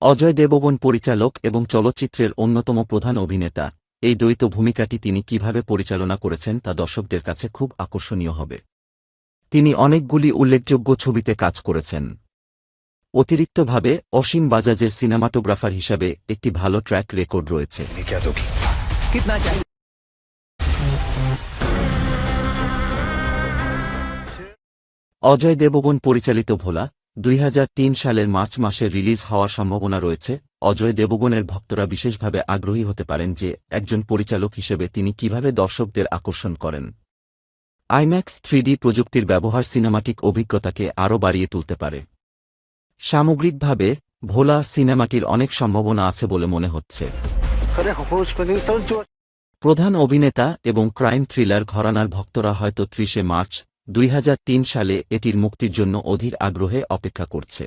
অজয় দেবগন পরিচালক এবং চলচ্চিত্রের অন্যতম প্রধান অভিনেতা। এই দ্বৈত ভূমিকাটি তিনি কীভাবে পরিচালনা করেছেন তা দর্শকদের কাছে খুব আকর্ষণীয় হবে। তিনি অনেকগুলি উল্লেখযোগ্য ছবিতে কাজ করেছেন। অতিরিক্তভাবে অসীম বাজাজের সিনেমাটোগ্রাফার হিসাবে একটি ভালো ট্র্যাক রেকর্ড রয়েছে। অজয় দেবগন পরিচালিত ভোলা দুই হাজার তিন সালের মার্চ মাসে রিলিজ হওয়ার সম্ভাবনা রয়েছে। অজয় দেবগণের ভক্তরা বিশেষভাবে আগ্রহী হতে পারেন যে একজন পরিচালক হিসেবে তিনি কীভাবে দর্শকদের আকর্ষণ করেন। আইম্যাক্স থ্রিডি প্রযুক্তির ব্যবহার সিনেমাটিক অভিজ্ঞতাকে আরও বাড়িয়ে তুলতে পারে। সামগ্রিকভাবে ভোলা সিনেমাটির অনেক সম্ভাবনা আছে বলে মনে হচ্ছে। প্রধান অভিনেতা এবং ক্রাইম থ্রিলার ঘরানার ভক্তরা হয়তো ত্রিশে মার্চ দুই হাজার তিন সালে এটির মুক্তির জন্য অধীর আগ্রহে অপেক্ষা করছে।